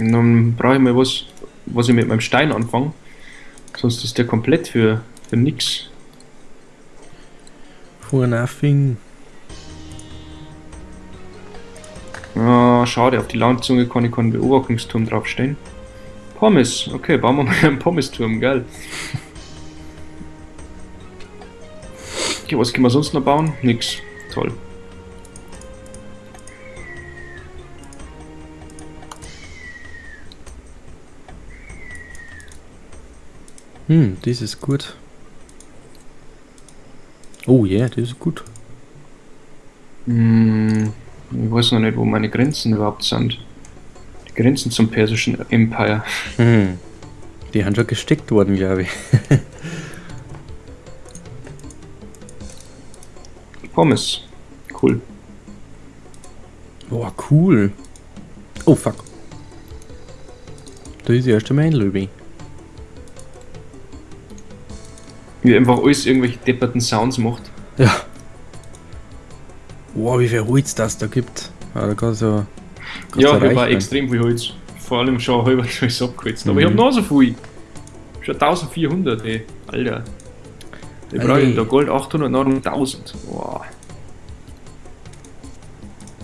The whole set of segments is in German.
Und dann brauche ich mal was, was ich mit meinem Stein anfange. Sonst ist der komplett für, für nix. For nothing. Ah, schade, auf die Landzunge kann ich keinen Beobachtungsturm draufstellen. Pommes, okay, bauen wir mal einen Pommesturm, geil. Okay, was können wir sonst noch bauen? Nix. Toll. Hm, das ist gut. Oh ja, yeah, das ist gut. Hm, ich weiß noch nicht, wo meine Grenzen überhaupt sind. Die Grenzen zum persischen Empire. Hm. Die haben schon gesteckt worden, glaube ich. Pommes. Cool. Boah, cool. Oh, fuck. Da ist erst einmal ein Löwe. Wie einfach alles irgendwelche depperten Sounds macht. Ja. Boah, wie viel Holz das da gibt. Ah, da kannst du. kannst Ja, ich war extrem viel Holz. Vor allem schon halber alles abgeholzt. Aber Mhm. ich hab noch so viel. Schon 1400, ey. Alter. Ich brauche da Gold 800, noch 1000. Boah.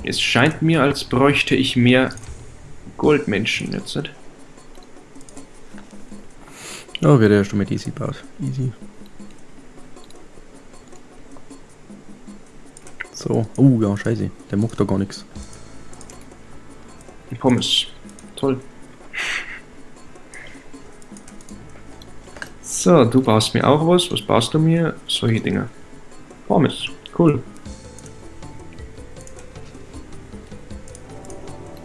Es scheint mir, als bräuchte ich mehr Goldmenschen jetzt. Nicht? Oh, wird erst einmal easy gebaut. Easy. So. Oh, ja, scheiße. Der macht da gar nichts. Die Pommes. Toll. So, du baust mir auch was. Was baust du mir? Solche Dinge. Pommes. Cool.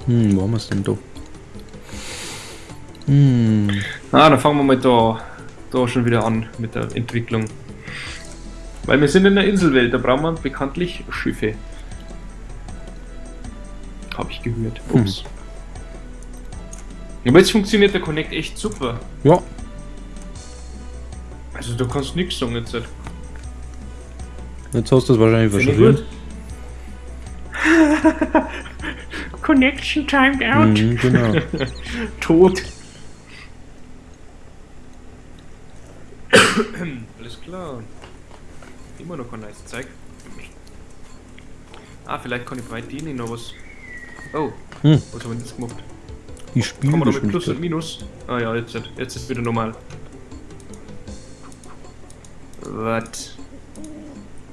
Hm, wo haben wir es denn da? Hm. Ah, dann fangen wir mal da, da schon wieder an mit der Entwicklung. Weil wir sind in der Inselwelt, da brauchen wir bekanntlich Schiffe. Habe ich gehört. Ups. Aber jetzt funktioniert der Connect echt super. Ja. Also du kannst nichts sagen jetzt. halt. Jetzt hast du es wahrscheinlich gut. Connection timed out. Mhm, genau. Tot. Alles klar. Immer noch ein nice Zeug. Ah, vielleicht kann ich bei denen noch was. Oh, Hm. was haben wir jetzt gemacht? Die Kann man da mit Plus und. Minus? Ah ja, jetzt, jetzt ist wieder normal. Was?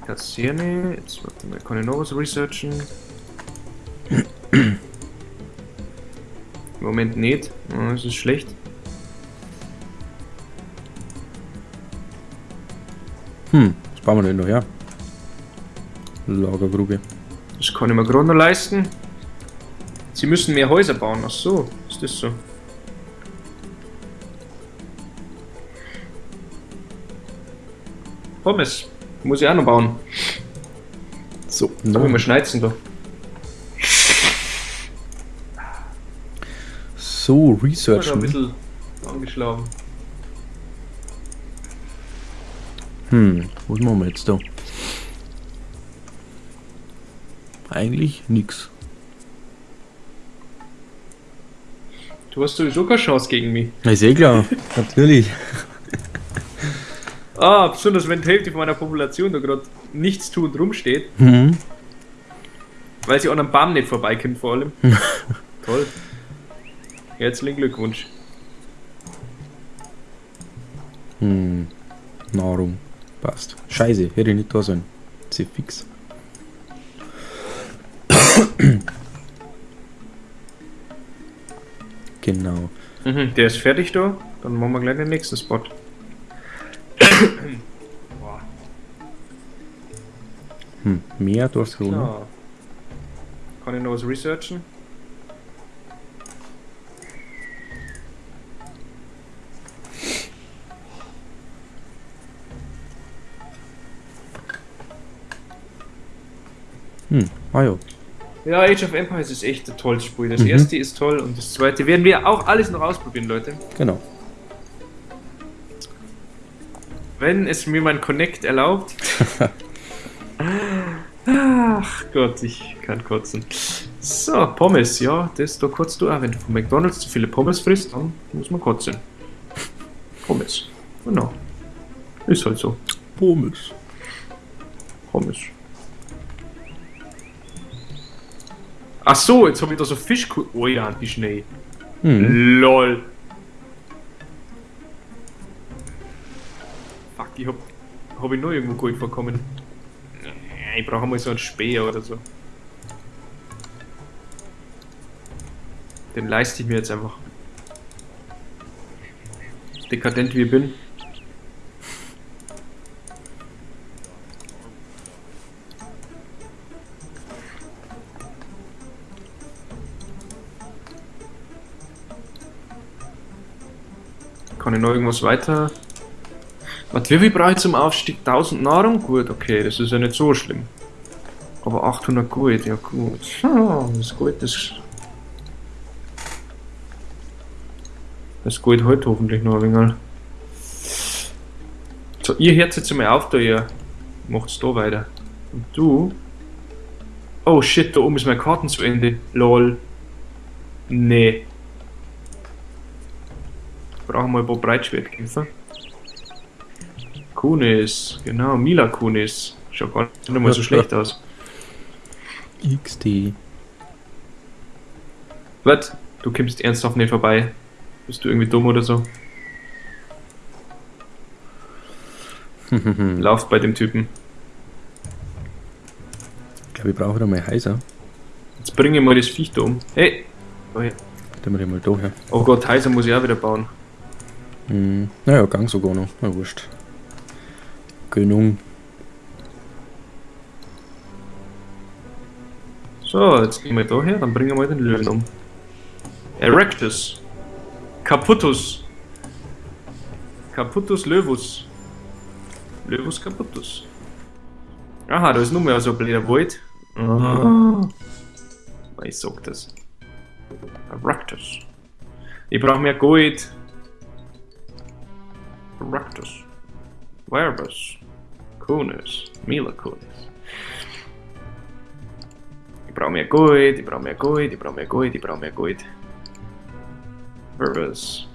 Das hier nicht. Jetzt mal, kann ich noch was researchen? Im Moment nicht. Ah, Das ist schlecht. Hm, bauen wir denn noch her? Lagergrube. Das kann ich mir gerade noch leisten. Sie müssen mehr Häuser bauen. Ach so, ist das so? Pommes. Muss ich auch noch bauen. So, Sag mal, schneizen da. so Ich bin ein bisschen angeschlagen. Hm, was machen wir jetzt da? Eigentlich nix. Du hast sowieso keine Chance gegen mich. Ja, Ist eh klar, natürlich. Ah, besonders wenn die Hälfte von meiner Population da gerade nichts tut und rumsteht, Mhm. weil sie an einem Baum nicht vorbeikommt vor allem. Toll. Herzlichen Glückwunsch. Hm, Nahrung. Passt. Scheiße, hätte ich nicht da sein. Sie fix. genau. Mhm, der ist fertig da. Dann machen wir gleich den nächsten Spot. Hm, mehr durch so, klar. Kann ich noch was researchen? Hm, ah ja. Ja, Age of Empires ist echt ein tolles Spiel. Das Mhm. erste ist toll und das zweite werden wir auch alles noch ausprobieren, Leute. Genau. Wenn es mir mein Connect erlaubt. Ach Gott, ich kann kotzen. So, Pommes, ja, das da kotzt du auch. Wenn du von McDonalds zu viele Pommes frisst, dann muss man kotzen. Pommes. Genau. Ist halt so. Pommes. Pommes. Ach so, jetzt habe ich da so Fisch. Oh ja, die Schnee. Hm. LOL. Fuck, ich hab, hab ich noch irgendwo Gold vorkommen. Ich brauche mal so einen Speer oder so. Den leiste ich mir jetzt einfach. Dekadent wie ich bin. Kann ich noch irgendwas weiter? Was, wie viel brauche ich zum Aufstieg? 1000 Nahrung? Gut, okay, das ist ja nicht so schlimm. Aber 800 Gold, ja gut. Ah, Das Gold, das... Das Gold heute hoffentlich noch ein wenig. So, ihr hört jetzt mal auf da, ihr macht's da weiter. Und du? Oh shit, da oben ist meine Karten zu Ende. Lol. Nee. Brauchen wir ein paar Breitschwertkämpfer. Kunis, genau, Mila Kunis. Schaut gar nicht mal so schlecht aus. XD. Was? Du kommst ernsthaft nicht vorbei? Bist du irgendwie dumm oder so? Lauf bei dem Typen. Ich glaube, ich brauche da mal heiser. Jetzt bringe ich mal das Viech da um. Hey! Oh, ja. Dann mal da her. oh Gott, Heiser muss ich auch wieder bauen. Hm. Naja, Gang sogar noch. Na wurscht. Gönnung. So, jetzt gehen wir da her, dann bringen wir mal den Löwen um. Erectus. Caputtus. Caputtus Lövus. Lövus Caputtus. Aha, da ist nur mehr so ein blöder Wald. Ah. Ich sag das. Erectus. Ich brauche mehr Gold. Erectus. Verbus. Kunis. Mila Kunis. Ich brauche mehr Gold, ich brauche mehr Gold, ich brauche mehr Gold, ich brauche mehr Gold. Verbus.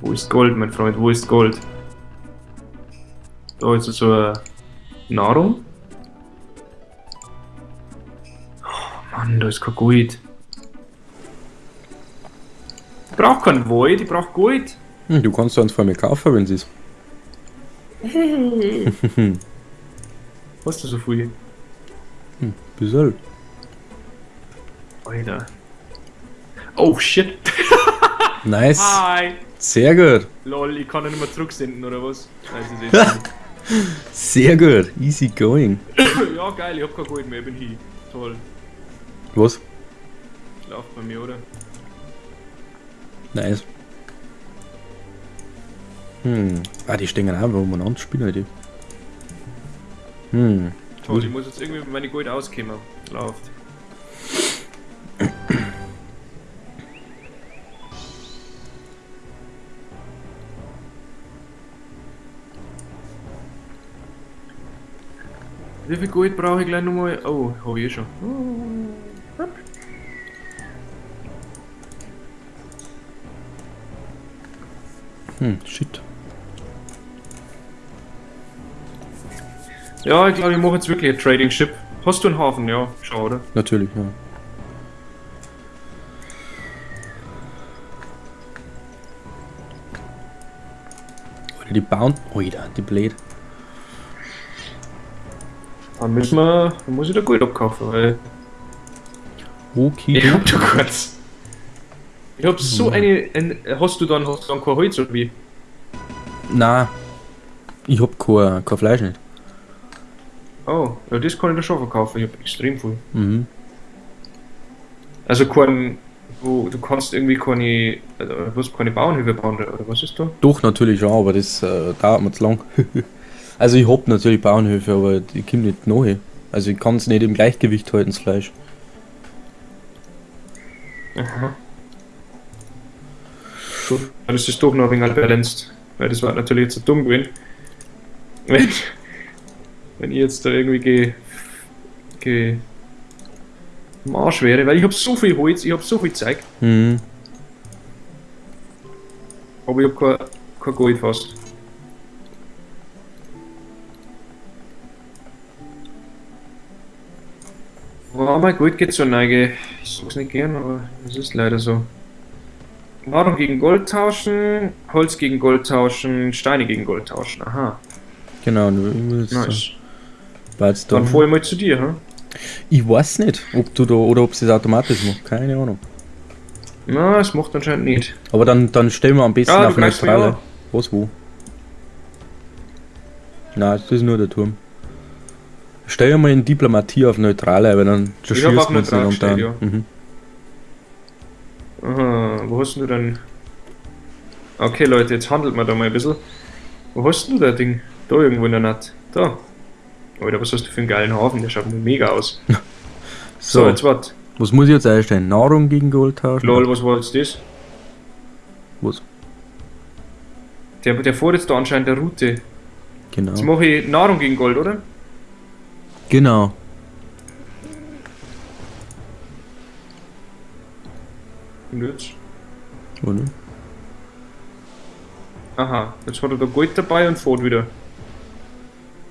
Wo ist Gold, mein Freund? Wo ist Gold? Da ist so eine Nahrung. Oh Mann, da ist kein Gold. Ich brauche kein Gold, ich brauche Gold. Hm, du kannst eins von mir kaufen, wenn sie es. Hast du so viel? Hm, bisschen. Alter. Oh shit. Nice. Hi. Sehr gut. Lol, ich kann ihn nicht mehr zurücksenden oder was? Nein, ist Sehr gut. Easy going. Ja, geil, ich hab kein Gold mehr, ich bin hier. Toll. Was? Läuft bei mir, oder? Nice. Hm. Ah, die stehen einfach umeinander spielen, die. Hm. Toll, ich muss jetzt irgendwie mit meinem Gold auskommen. Läuft. Wie viel Gold brauche ich gleich nochmal? Oh, habe ich eh schon. Hm, shit. Ja, ich glaube, ich mache jetzt wirklich ein Trading Ship. Hast du einen Hafen? Ja, schau, oder? Natürlich, ja. Oder die bauen. Oida, die Blade. Dann müssen wir. Dann muss ich da Gold abkaufen, weil. Okay. Ich hab da kurz. Ich hab so eine. Ein, hast du dann, hast du dann kein Holz oder wie? Na, ich hab kein, kein Fleisch nicht. Oh, ja, das kann ich da schon verkaufen. Ich hab extrem viel. Mhm. Also kein. Du, du kannst irgendwie keine. Also, du musst keine Bauernhöfe bauen, oder was ist da? Doch, natürlich schon, aber das äh, dauert mir zu lang. also ich hab natürlich Bauernhöfe, aber die kommen nicht nahe. Also ich kann es nicht im Gleichgewicht halten, das Fleisch. Aha. Ja, Das ist doch noch ein wenig balanced. Weil das war natürlich jetzt so dumm gewesen. Wenn, wenn ich jetzt da irgendwie ge, ge am Arsch wäre, weil ich habe so viel Holz, ich habe so viel Zeug, Mhm. aber ich habe kein, kein Gold fast. Aber mein Gold geht zur Neige. Ich sag's nicht gern, aber es ist leider so. Nahrung gegen Gold tauschen, Holz gegen Gold tauschen, Steine gegen Gold tauschen. Aha, Genau, du willst nice. da. Jetzt da. Dann fahr ich mal zu dir, hm? Ich weiß nicht, ob du da oder ob es das automatisch macht. Keine Ahnung. Na, es macht anscheinend nicht. Aber dann, dann stellen wir am besten Ja, du auf mich neutrale. Was wo? Nein, das ist nur der Turm. Stell mal in Diplomatie auf neutrale, weil dann schießt man uns nicht unter. gestellt, Mhm. Aha, wo hast du denn? Okay, Leute, jetzt handelt man da mal ein bisschen. Wo hast denn du das Ding? Da irgendwo in der Nacht. Da. Alter, was hast du für einen geilen Hafen? Der schaut mir mega aus. So, So, jetzt wart. was muss ich jetzt einstellen? Nahrung gegen Gold tauschen? Lol, was war jetzt das? Was? Der, der fährt jetzt da anscheinend der Route. Genau. Jetzt mache ich Nahrung gegen Gold, oder? Genau. Und jetzt? Oder? Aha, jetzt hat er da Gold dabei und fährt wieder.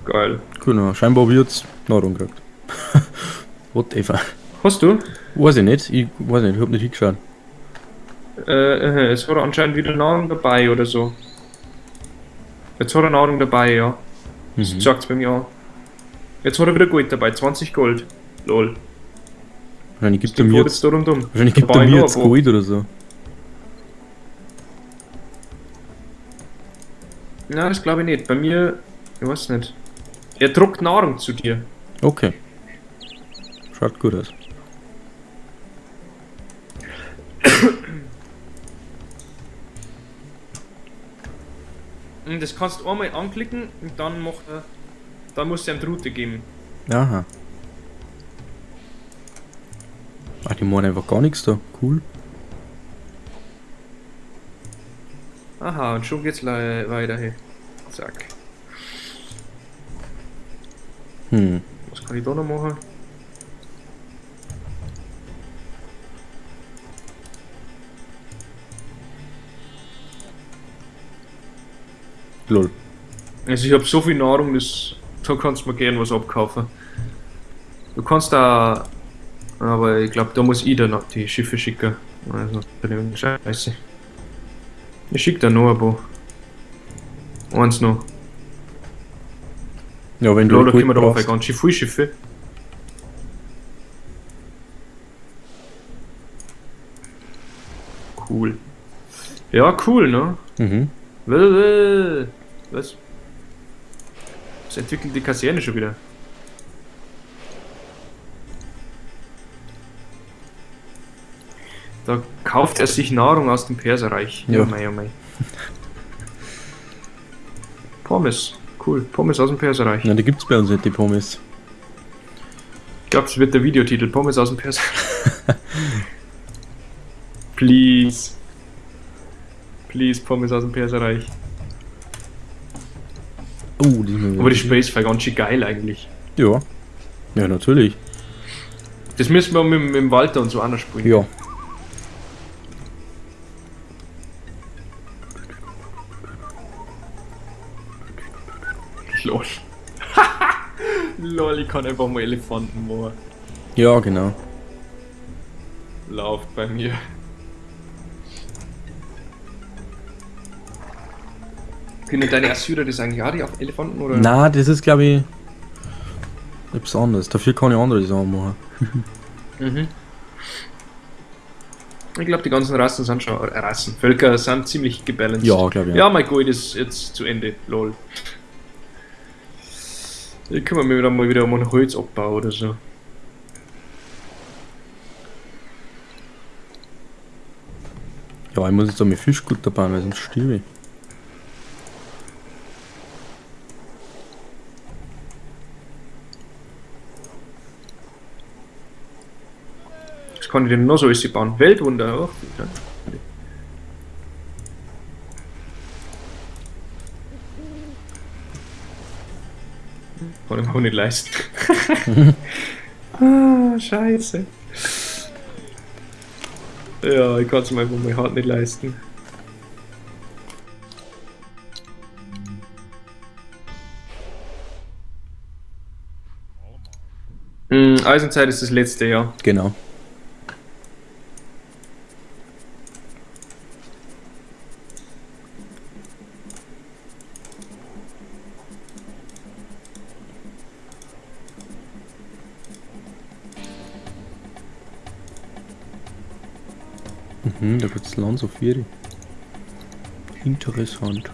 Geil. Genau. Scheinbar habe ich jetzt Nahrung gekriegt. Whatever. Hast du? Weiß ich nicht. Ich weiß nicht, ich hab nicht hingeschaut. Äh, äh, jetzt hat er anscheinend wieder Nahrung dabei oder so. Jetzt hat er Nahrung dabei, ja. Mhm. Sagt's bei mir an. Jetzt hat er wieder Gold dabei, 20 Gold. Lol. Wahrscheinlich gibt er mir jetzt, da rundum. wahrscheinlich gibt er mir jetzt. Gold oder so. Nein, das glaube ich nicht. Bei mir, ich weiß nicht. Er druckt Nahrung zu dir. Okay. Schaut gut aus. Das kannst du einmal anklicken und dann macht er. Dann musst du ihm die Route geben. Aha. Ach, die machen einfach gar nichts da. Cool. Aha, und schon geht's weiter hier. Zack. Hm. Was kann ich da noch machen? Lol. Also ich habe so viel Nahrung, das, da kannst du mir gern was abkaufen. Du kannst da, aber ich glaube, da muss ich dann noch die Schiffe schicken. Also, Scheiße. Ich schick da noch ein paar. Eins noch. Ja, wenn du da können wir da auf ganz schön viele Schiffe. Cool. Ja, cool, ne? Mhm. Was? Was entwickelt die Kaserne schon wieder? Da kauft er sich Nahrung aus dem Perserreich. Ja. Oh mei, oh. Pommes. Cool. Pommes aus dem Perserreich. Na, die gibt's bei uns nicht, die Pommes. Ich glaube, es wird der Videotitel. Pommes aus dem Perserreich. Please. Please, Pommes aus dem Perserreich. Oh, die Aber die Space war ganz schön geil eigentlich. Ja. Ja, natürlich. Das müssen wir mit, mit dem Walter und so anders spielen. Ja. Kann einfach mal Elefanten machen. Ja, genau. Lauft bei mir. Können deine Assyrer das eigentlich auch die auf Elefanten oder? Na, das ist glaube ich etwas anderes. Dafür kann ich andere Sachen machen. Mhm. Ich glaube, die ganzen Rassen sind schon, äh, Rassen, Völker sind ziemlich gebalanced. Ja, glaube ich. Ja, mein Gold ist jetzt zu Ende. Lol. Ich kümmere mich dann mal wieder um einen Holzabbau oder so. Ja, ich muss jetzt auch mit Fischgutter bauen, weil sonst stirbe ich. Was kann ich denn noch so alles bauen? Weltwunder auch. Mir auch nicht leisten. ah, scheiße. Ja, ich kann es mir einfach mal hart nicht leisten. Hm, Eisenzeit ist das letzte Jahr. Genau. Mhm, da gibt's Land auf Vieri. Interessant.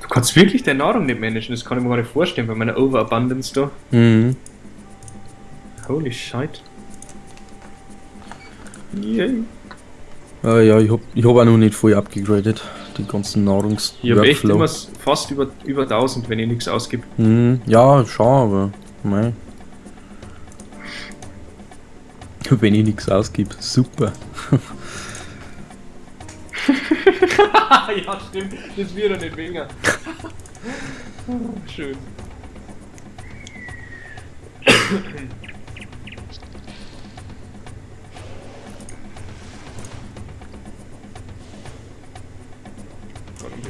Du kannst wirklich deine Nahrung nicht managen, das kann ich mir gar nicht vorstellen bei meiner Overabundance da. Mhm. Holy shit. Yay. Ah, ja, ich hab, ich hab auch noch nicht voll abgegradet. Die ganzen Nahrungs echt Workflow. immer fast über, über 1000, wenn ich nichts ausgebe. Mhm. Ja, schon, aber mei. Wenn ich nichts ausgib, super. ja, stimmt. Das wird doch nicht weniger. Schön.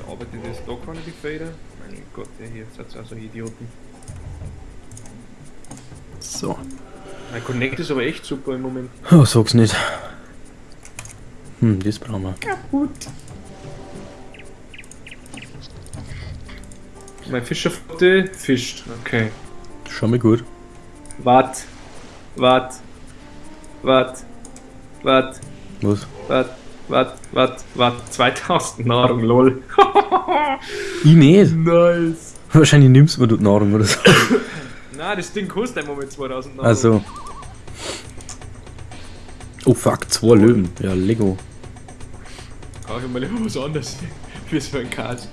Warum bearbeitet das da keine die Feder? Mein Gott, ey, hier seid auch so Idioten. So. Mein Connect ist aber echt super im Moment. Oh, sag's nicht. Hm, das brauchen wir. Kaputt. Mein Fischerflotte fischt. Okay. Schon mal gut. Wart. Wart. Wart. Wart. Was? Wart. Wart. Wart. Wart. 2000 Nahrung, lol. Ich nicht. nice. Wahrscheinlich nimmst du mir dort Nahrung oder so. Na, das Ding kostet im Moment 2000 Nahrung. Also. Oh fuck, zwei Löwen. Ja, Lego. Ich mal lieber was anderes. Für so ein Kart.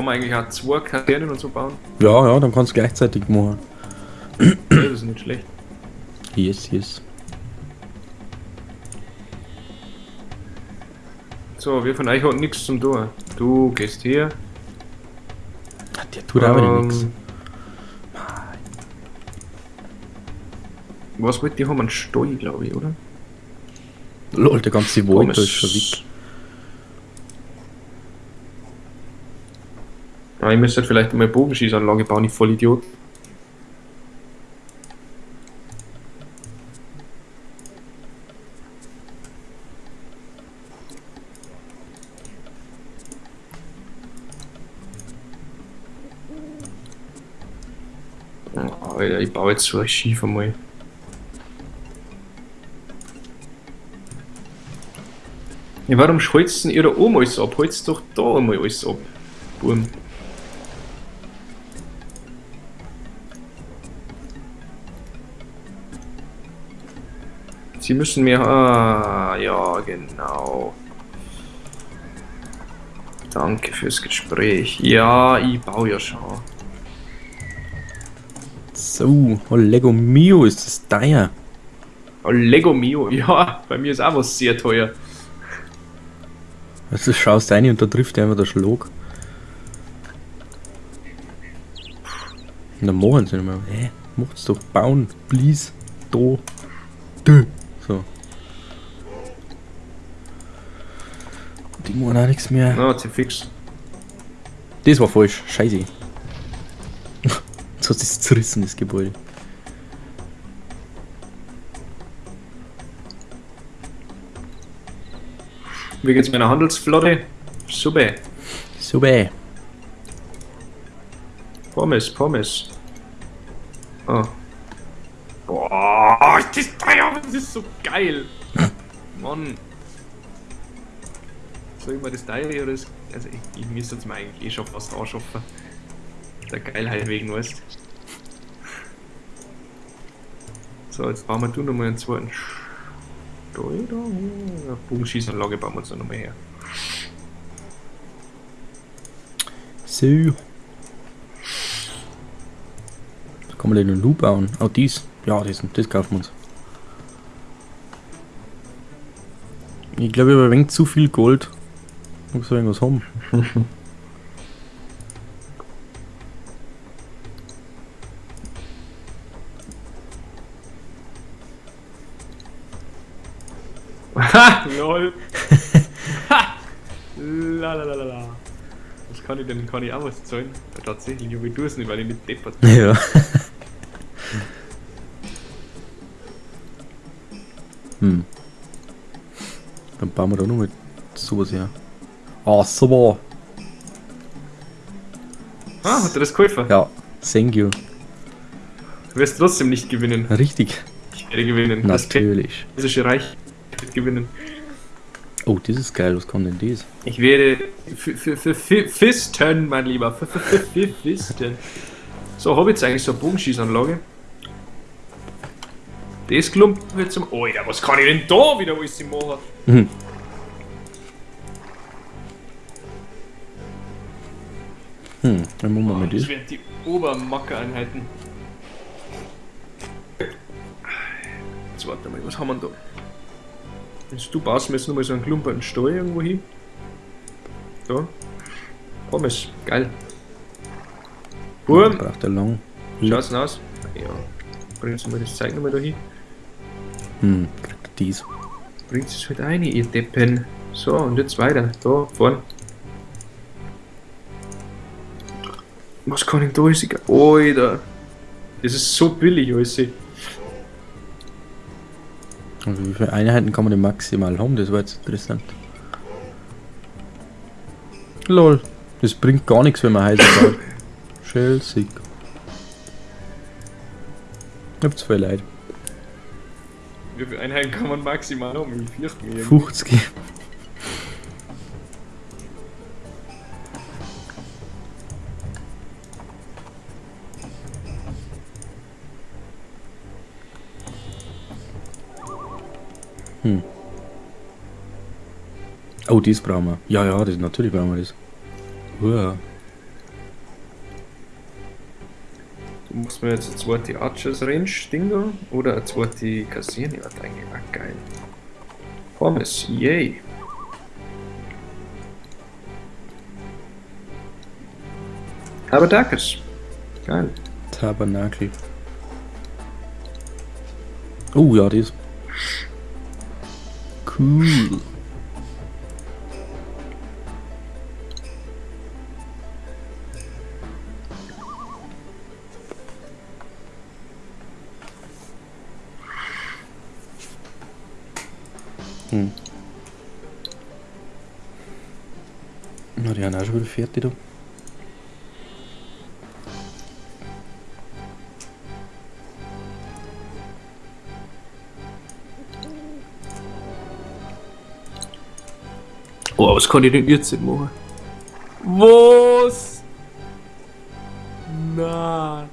Kann man eigentlich auch zwei Kasernen und so bauen? Ja, ja, dann kannst du gleichzeitig machen. Das ist nicht schlecht. Yes, yes. So, wir von euch hat nichts zum tun. Du gehst hier. Der tut aber Ähm, nichts. Was wollt ihr haben? Einen Stall, glaube ich, oder? Lol, der ganze Wald ist schon weg. Ah, ich müsste vielleicht mal Bogenschießanlage bauen, ich voll Idiot. Oh, Alter, ich baue jetzt so ein Schiff einmal. Ja, warum denn ihr da oben alles ab? Holzt doch da einmal alles ab. Burm. Sie müssen mehr. Ah, ja, genau. Danke fürs Gespräch. Ja, ich baue ja schon. So, oh Lego Mio ist das teuer. Oh, Lego Mio, ja, bei mir ist auch was sehr teuer. Also schaust rein und da trifft einfach der Schlag. Und dann machen sie nicht mehr. Hä? Macht's doch bauen, please. Da. Da. So. Die machen auch nichts mehr. Na, hat sie fix. Das war falsch. Scheiße. Jetzt hat es zerrissen, das Gebäude. Wie geht's meiner Handelsflotte? Super. Super. Pommes, Pommes. Oh. Boah, ist das teuer, das ist so geil. Mann. Soll ich mal das teure oder das. Also, ich, ich müsste jetzt mal eigentlich eh schon fast anschaffen. Der Geilheit wegen, weißt So, jetzt bauen wir du nochmal einen zweiten Steuer Bogenschießanlage bauen wir uns noch nochmal her. So. Kann man den einen Loop bauen. Auch dies. Ja, das, das kaufen wir uns. Ich glaube, ich habe ein wenig zu viel Gold. Muss ich irgendwas haben. Ha! Lol. Ha! La la la la. Was kann ich denn? Kann ich auch was zahlen? Tatsächlich, ich tue es nicht, weil ich nicht deppert bin. Ja. Dann bauen wir da noch mit sowas her. Ah, super. Ah, hat er das geholfen? Ja, thank you. Du wirst trotzdem nicht gewinnen. Richtig. Ich werde gewinnen. Natürlich. Das persische Reich wird gewinnen. Oh, das ist geil. Was kann denn das? Ich werde für, Fisten, mein Lieber. Fisten. So, habe ich jetzt eigentlich so eine Bogenschießanlage. Das Klump wird zum. Oh ja, was kann ich denn da wieder alles machen? Mhm. Hm, dann machen wir mal Das das. werden die Obermacke-Einheiten. Jetzt warte mal, was haben wir da? Jetzt du baust mir jetzt nochmal so einen klumperten Stall irgendwo hin. Da. Pommes, geil. Boom, Braucht er lang. schaut's denn aus? Ja. Bringst du mal das Zeug nochmal da hin? Hm, kriegt dies. Bringt es halt rein, ihr Deppen. So, und jetzt weiter. Da, vorn. Was kann ich da alles? Alter. Das ist so billig, alles. Und wie viele Einheiten kann man denn maximal haben? Das war jetzt interessant. Lol. Das bringt gar nichts, wenn man heiß baut. Chelsea. Ich hab zwei Leute. Wie viele Einheiten kann man maximal? Ich fürchte mich. irgendwie. 50. Hm. Oh, das brauchen wir. Ja, ja, das, natürlich brauchen wir das. Uah. Du musst mir jetzt eine zweite Archers Range Dinger oder eine zweite. Ja, eigentlich auch geil. Pommes, yay. Aber Dackes. Geil. Tabernakel. Oh, ja, das. Cool. Die fertig da. Oh, was kann ich denn jetzt nicht machen? Was? Na.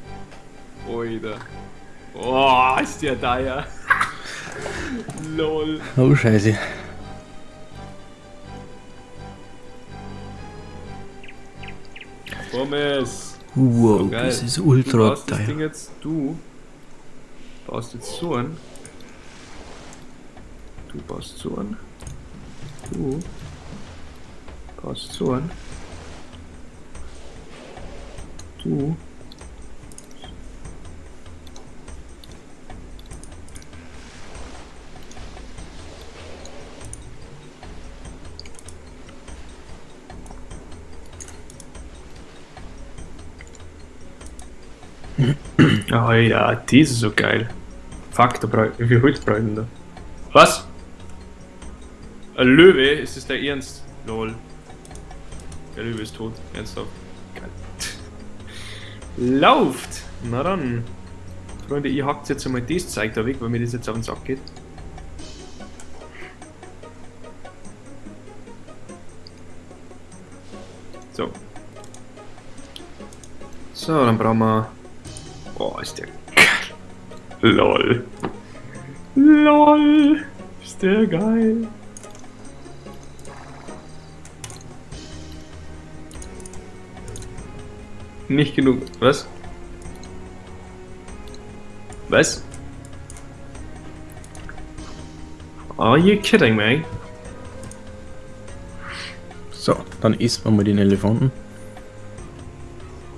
Alter. Oh, ist der da ja. Lol. Oh, scheiße. Pommes. Wow, So das ist Du ultra baust das Ding teuer. jetzt, du baust jetzt so an. Du baust so an. Du baust so an. Du. Oh ja, das ist so geil. Fuck, da wie viel Holz brauche ich da? Was? Ein Löwe? Ist das der Ernst? Lol. Der Löwe ist tot. Ernsthaft. Geil. Lauft! Na dann. Freunde, ihr hackt jetzt einmal das Zeug da weg, weil mir das jetzt auf den Sack geht. So. So, dann brauchen wir Boah, ist der geil. LOL. LOL. Ist der geil. Nicht genug. Was? Was? Are you kidding me? So, dann isst man mal den Elefanten.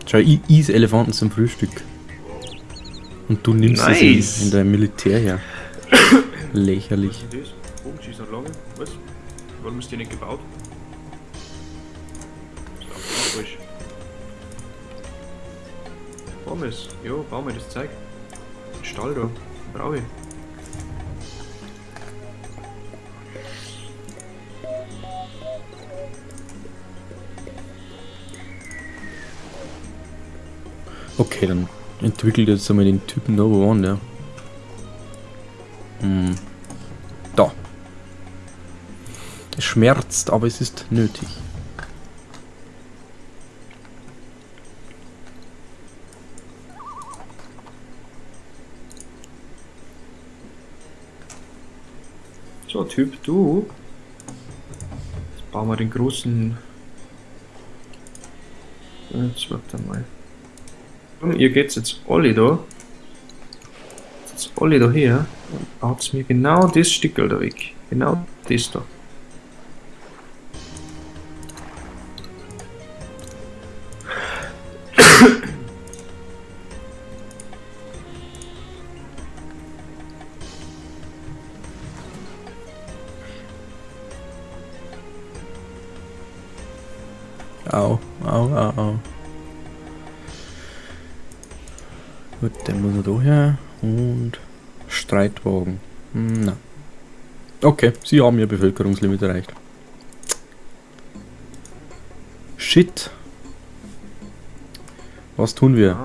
Schau, ich is Elefanten zum Frühstück. Und du nimmst Nice. es in, in dein Militär her. Lächerlich. Was ist das? Bogenschießer lange? Was? Warum ist die nicht gebaut? Ist absolut falsch. Pommes. Jo, bau mir das Zeug. Den Stall da. Brauche ich. Okay, dann entwickelt jetzt einmal den Typen wo waren der? Hm. Da. Es schmerzt, aber es ist nötig. So, Typ, du. Jetzt bauen wir den großen. Jetzt wird er mal. Komm, ihr geht's jetzt alle da. Jetzt alle da her. Und baut mir genau das Stückel da weg. Genau das da. Okay, sie haben ihr Bevölkerungslimit erreicht. Shit. Was tun wir?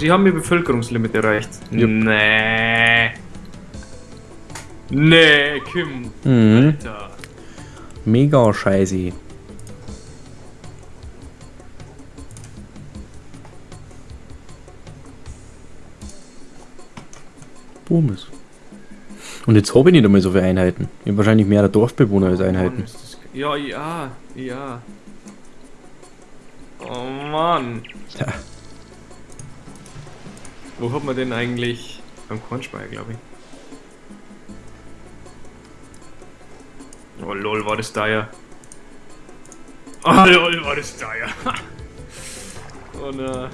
Sie haben ihr Bevölkerungslimit erreicht. Jupp. Nee. Nee, Kim. Mhm. Alter. Mega scheiße. Boomes. Und jetzt habe ich nicht einmal so viele Einheiten. Ich habe wahrscheinlich mehr Dorfbewohner als Einheiten. Mann, das ge- Ja, ja, ja. Oh Mann. Ja. Wo hat man denn eigentlich? Beim Kornspeicher, glaube ich. Oh lol, war das da ja. Oh lol, war das da ja. oh na.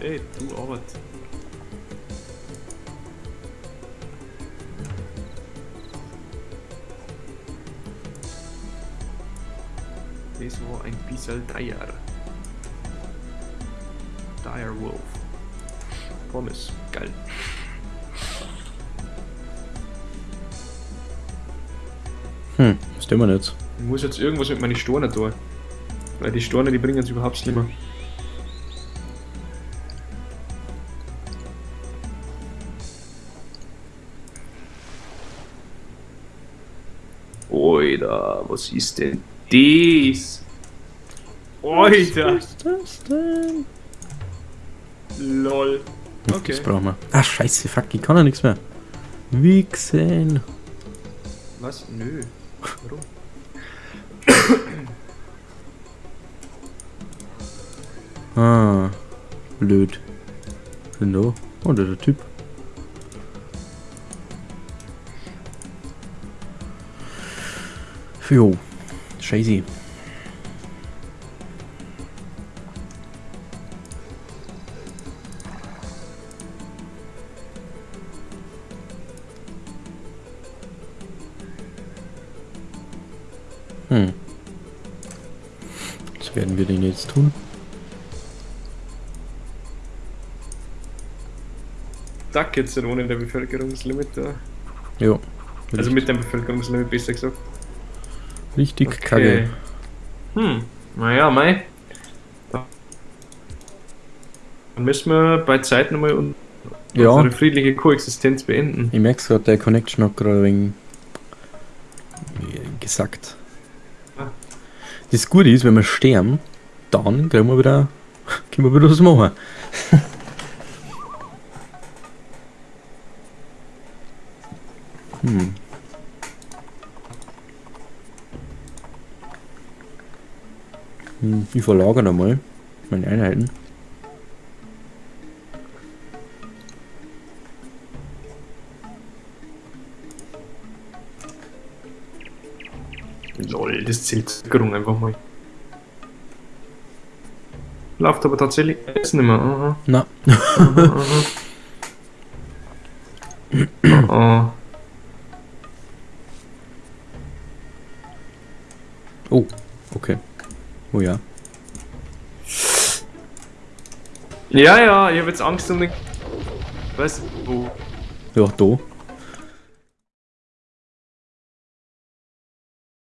Ey, du Arbeit. Das war ein bisschen Dire. Dire Wolf. Pommes, geil. Hm, was tun wir denn jetzt? Ich muss jetzt irgendwas mit meinen Stornen tun. Weil die Storne, die bringen es überhaupt nicht mehr. Oida, was ist denn dies? Oida, Was ist das denn? lol. Das Okay. brauchen wir. Ah, scheiße, fuck, ich kann ja nichts mehr. Wichsen. Was? Nö. Warum? Ah, blöd. Denn da? Oh, ist der Typ. Jo, scheiße. Tun? Duck jetzt denn ohne der Bevölkerungslimit da. Jo. Also mit dem Bevölkerungslimit besser gesagt. Richtig kacke. Hm, naja, mei. Dann müssen wir bei Zeit nochmal un Ja. unsere friedliche Koexistenz beenden. Ich merk's gerade, der Connection hat gerade wegen gesagt. Ah. Das Gute ist, wenn wir sterben, dann können wir wieder, können wir wieder was machen. hm. Hm, Ich verlagere einmal meine Einheiten. Lol, das zählt Zuckerung einfach mal. Läuft aber tatsächlich jetzt nicht mehr. Aha. Na, Aha. Aha. oh, okay. Oh ja. Ja, ja, ich habe jetzt Angst um den. Was? Wo? Ja, da.